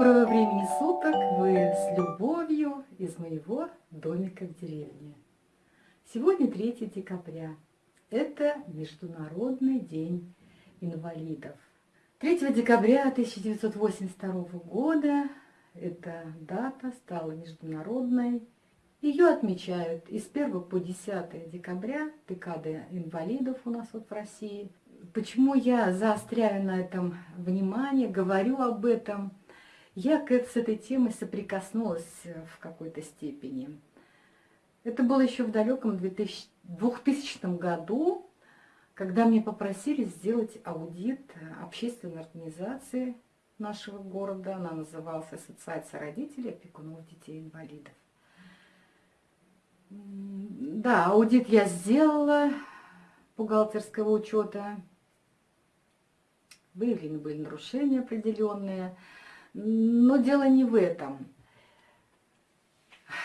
Доброго времени суток! Вы с любовью из моего домика в деревне. Сегодня 3 декабря. Это Международный день инвалидов. 3 декабря 1982 года эта дата стала международной. Ее отмечают из 1 по 10 декабря, декады инвалидов у нас вот в России. Почему я заостряю на этом внимание, говорю об этом? Я с этой темой соприкоснулась в какой-то степени. Это было еще в далеком 2000 году, когда мне попросили сделать аудит общественной организации нашего города. Она называлась Ассоциация родителей опекунов детей-инвалидов. Да, аудит я сделала бухгалтерского учета. Выявлены были нарушения определенные. Но дело не в этом.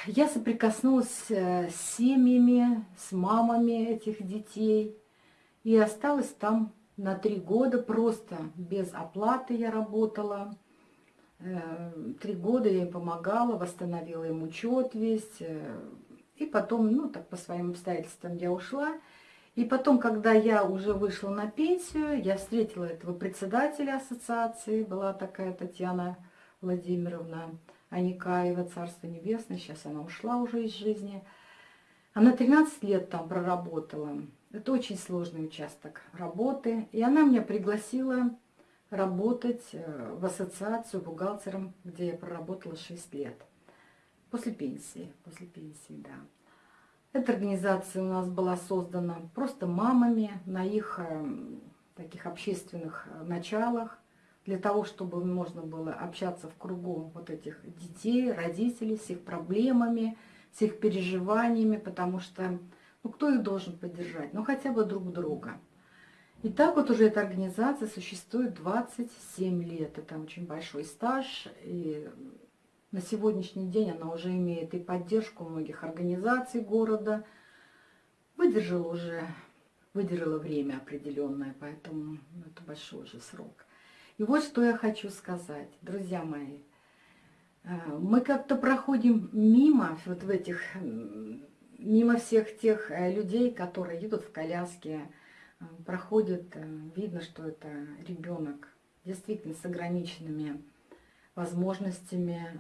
Я соприкоснулась э, с семьями, с мамами этих детей. И осталась там на три года просто без оплаты я работала. Э, три года я им помогала, восстановила им учет весь. Э, и потом, ну так по своим обстоятельствам я ушла. И потом, когда я уже вышла на пенсию, я встретила этого председателя ассоциации, была такая Татьяна Владимировна Аникаева, Царство Небесное, сейчас она ушла уже из жизни. Она 13 лет там проработала. Это очень сложный участок работы. И она меня пригласила работать э, в ассоциацию бухгалтером, где я проработала 6 лет. После пенсии, после пенсии, да. Эта организация у нас была создана просто мамами на их э, таких общественных э, началах, для того, чтобы можно было общаться в кругу вот этих детей, родителей, с их проблемами, с их переживаниями, потому что, ну, кто их должен поддержать? Ну, хотя бы друг друга. И так вот уже эта организация существует 27 лет. Это очень большой стаж, и на сегодняшний день она уже имеет и поддержку многих организаций города. Выдержала уже, выдержала время определенное, поэтому это большой уже срок. И вот что я хочу сказать, друзья мои. Э, мы как-то проходим мимо вот в этих, мимо всех тех э, людей, которые едут в коляске, э, проходят, видно, что это ребенок действительно с ограниченными возможностями.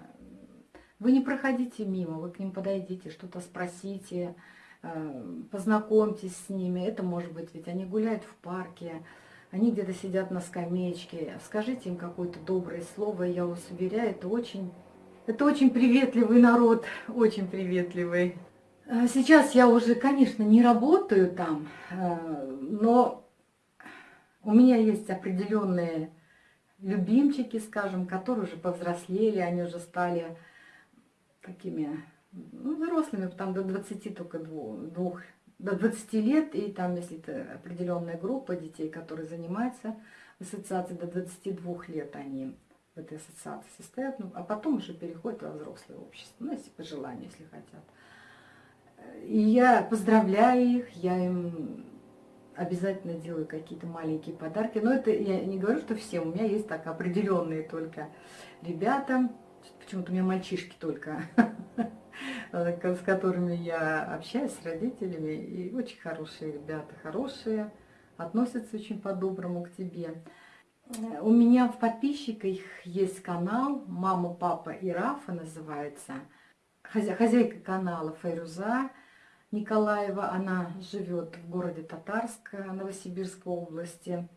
Вы не проходите мимо, вы к ним подойдите, что-то спросите, э, познакомьтесь с ними. Это может быть, ведь они гуляют в парке, они где-то сидят на скамеечке. Скажите им какое-то доброе слово, я вас уверяю, это очень, это очень приветливый народ, очень приветливый. Э, сейчас я уже, конечно, не работаю там, э, но у меня есть определенные любимчики, скажем, которые уже повзрослели, они уже стали такими ну, взрослыми, там до 20 только двух, до 20 лет, и там, если это определенная группа детей, которые занимаются в ассоциации, до 22 лет они в этой ассоциации состоят, ну, а потом уже переходят во взрослое общество, ну, если по желанию, если хотят. И я поздравляю их, я им обязательно делаю какие-то маленькие подарки. Но это я не говорю, что всем. У меня есть так определенные только ребята. Почему-то у меня мальчишки только, с которыми я общаюсь, с родителями. И очень хорошие ребята, хорошие, относятся очень по-доброму к тебе. У меня в подписчиках есть канал «Мама, папа и Рафа» называется. Хозяйка канала Файруза. Николаева. Она живет в городе Татарск Новосибирской области.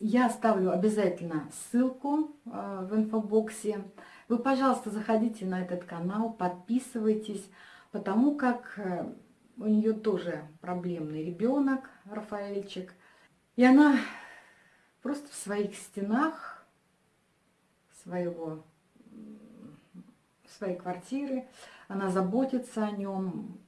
Я оставлю обязательно ссылку э, в инфобоксе. Вы, пожалуйста, заходите на этот канал, подписывайтесь, потому как э, у нее тоже проблемный ребенок, Рафаэльчик. И она просто в своих стенах своего, своей квартиры она заботится о нем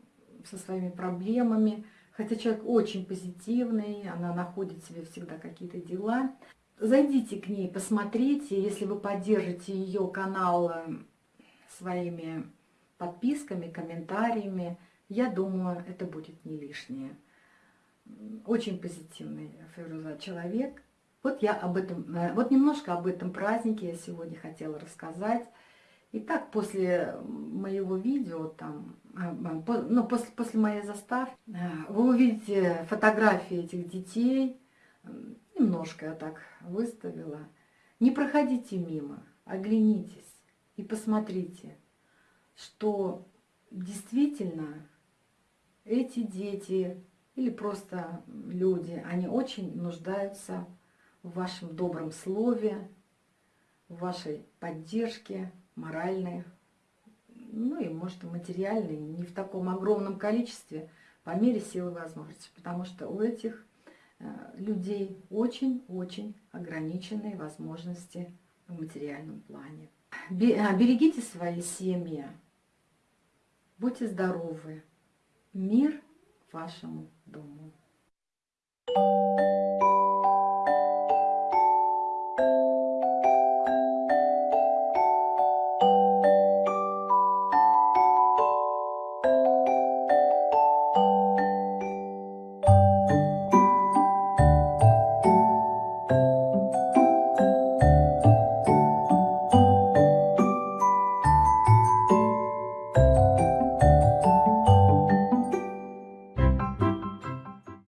со своими проблемами. Хотя человек очень позитивный, она находит себе всегда какие-то дела. Зайдите к ней, посмотрите, если вы поддержите ее канал э, своими подписками, комментариями, я думаю, это будет не лишнее. Очень позитивный Феруза человек. Вот я об этом, э, вот немножко об этом празднике я сегодня хотела рассказать. Итак, после моего видео, там, а, ну, после, после моей заставки, э, вы увидите фотографии этих детей. Немножко я так выставила. Не проходите мимо, оглянитесь и посмотрите, что действительно эти дети или просто люди, они очень нуждаются в вашем добром слове, в вашей поддержке моральной, ну и, может, материальной, не в таком огромном количестве, по мере силы возможности. Потому что у этих э, людей очень-очень ограниченные возможности в материальном плане. А, берегите свои семьи, будьте здоровы, мир вашему дому.